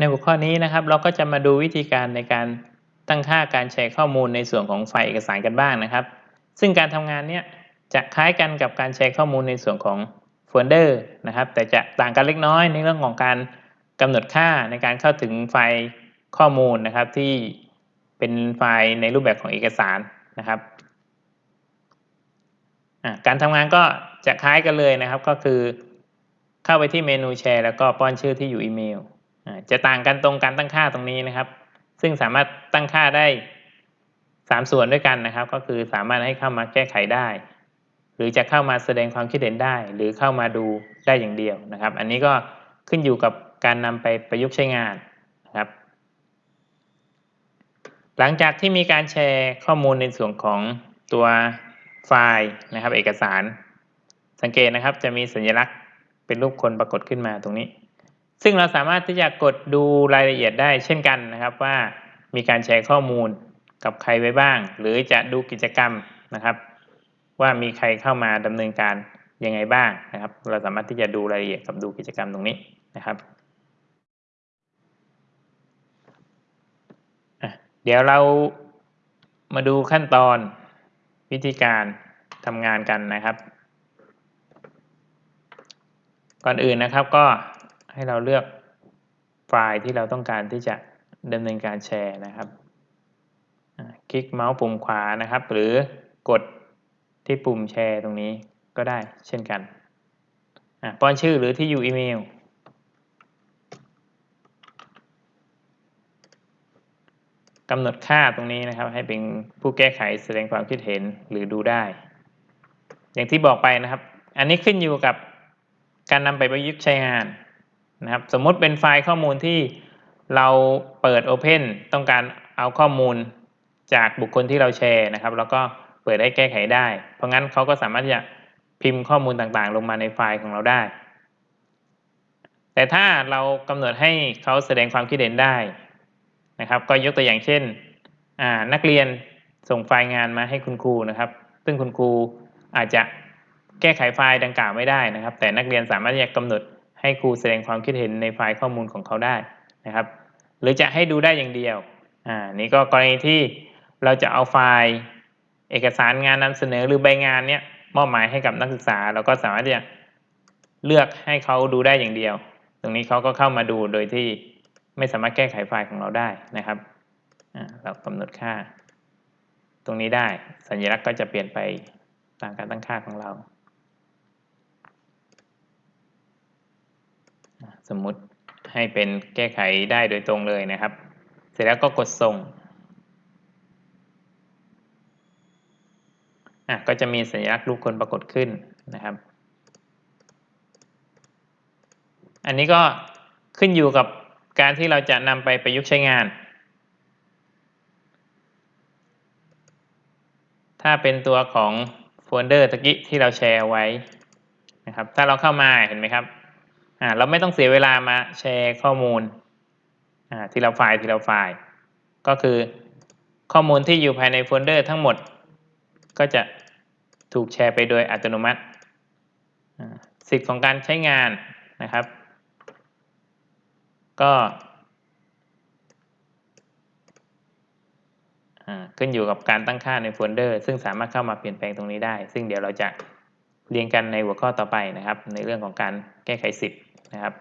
ในหัวข้อนี้นะครับเราก็จะมาดูวิธีการในการตั้งค่าการแชร์ข้อมูลในส่วนของไฟล์เอกสารกันบ้างนะครับ ซึ่งการทำงานเนี้ยจะคล้ายกันกับการแชร์ข้อมูลในส่วนของโฟลเดอร์นะครับ แต่จะต่างกันเล็กน้อยในเรื่องของการกำหนดค่าในการเข้าถึงไฟล์ข้อมูลนะครับที่เป็นไฟล์ในรูปแบบของเอกสารนะครับการทำงานก็จะคล้ายกันเลยนะครับ ก็คือเข้าไปที่เมนูแชร์แล้วก็ป้อนชื่อที่อยู่อีเมล จะต่างกันตรงการตั้งค่าตรงนี้นะครับ ซึ่งสามารถตั้งค่าได้ 3 ส่วนด้วยกันนะครับ ก็คือสามารถให้เข้ามาแก้ไขได้ หรือจะเข้ามาแสดงความคิดเห็นได้ หรือเข้ามาดูได้อย่างเดียวนะครับ อันนี้ก็ขึ้นอยู่กับการนำไปประยุกต์ใช้งานนะครับ หลังจากที่มีการแชร์ข้อมูลในส่วนของตัวไฟล์นะครับ เอกสาร สังเกตนะครับจะมีสัญลักษณ์เป็นรูปคนปรากฏขึ้นมาตรงนี้ ซึ่งเราสามารถที่จะกดดูรายละเอียดได้เช่นกันนะครับว่ามีการแชร์ข้อมูลกับใครไว้บ้าง หรือจะดูกิจกรรมนะครับ ว่ามีใครเข้ามาดำเนินการยังไงบ้างนะครับ เราสามารถที่จะดูรายละเอียดกับดูกิจกรรมตรงนี้นะครับเดี๋ยวเรามาดูขั้นตอนวิธีการทำงานกันนะครับ ก่อนอื่นนะครับก็ ให้เราเลือกไฟล์ที่เราต้องการที่จะดำเนินการแชร์นะครับ คลิกเมาส์ปุ่มขวานะครับ หรือกดที่ปุ่มแชร์ตรงนี้ก็ได้เช่นกันป้อนชื่อหรือที่อยู่อีเมลกำหนดค่าตรงนี้นะครับ ให้เป็นผู้แก้ไขแสดงความคิดเห็นหรือดูได้ อย่างที่บอกไปนะครับ อันนี้ขึ้นอยู่กับการนำไปประยุกต์ใช้งาน นะครับสมมติเป็นไฟล์ข้อมูลที่เราเปิด Open ต้องการเอาข้อมูลจากบุคคลที่เราแชร์นะครับ แล้วก็เปิดให้แก้ไขได้ เพราะงั้นเขาก็สามารถจะพิมพ์ข้อมูลต่างๆ ลงมาในไฟล์ของเราได้ แต่ถ้าเรากำหนดให้เขาแสดงความคิดเห็นได้นะครับ ก็ยกตัวอย่างเช่น นักเรียนส่งไฟล์งานมาให้คุณครูนะครับ ซึ่งคุณครูอาจจะแก้ไขไฟล์ดังกล่าวไม่ได้นะครับ แต่นักเรียนสามารถจะกำหนด ให้ครูแสดงความคิดเห็นในไฟล์ข้อมูลของเขาได้นะครับ หรือจะให้ดูได้อย่างเดียวอ่านี่ก็กรณีที่เราจะเอาไฟล์เอกสารงานนำเสนอหรือใบงานเนี้ยมอบหมายให้กับนักศึกษาเราก็สามารถที่จะเลือกให้เขาดูได้อย่างเดียว ตรงนี้เขาก็เข้ามาดูโดยที่ไม่สามารถแก้ไขไฟล์ของเราได้นะครับเรากำหนดค่า ตรงนี้ได้สัญลักษณ์ก็จะเปลี่ยนไปตามการตั้งค่าของเรา สมมุติให้เป็นแก้ไขได้โดยตรงเลยนะครับ เสร็จแล้วก็กดส่งอะก็จะมีสัญลักษณ์รูปคนปรากฏขึ้นนะครับ อันนี้ก็ขึ้นอยู่กับการที่เราจะนำไปประยุกต์ใช้งาน ถ้าเป็นตัวของโฟลเดอร์ตะกี้ที่เราแชร์ไว้นะครับ ถ้าเราเข้ามาเห็นไหมครับ อ่าเราไม่ต้องเสียเวลามาแชร์ข้อมูลอ่าทีละไฟล์ทีละไฟล์ ก็คือข้อมูลที่อยู่ภายในโฟลเดอร์ทั้งหมด ก็จะถูกแชร์ไปโดยอัตโนมัติสิทธิ์ของการใช้งานนะครับ ก็ขึ้นอยู่กับการตั้งค่าในโฟลเดอร์ ซึ่งสามารถเข้ามาเปลี่ยนแปลงตรงนี้ได้ ซึ่งเดี๋ยวเราจะเรียนกันในหัวข้อต่อไปนะครับ ในเรื่องของการแก้ไขสิทธิ์ นะครับ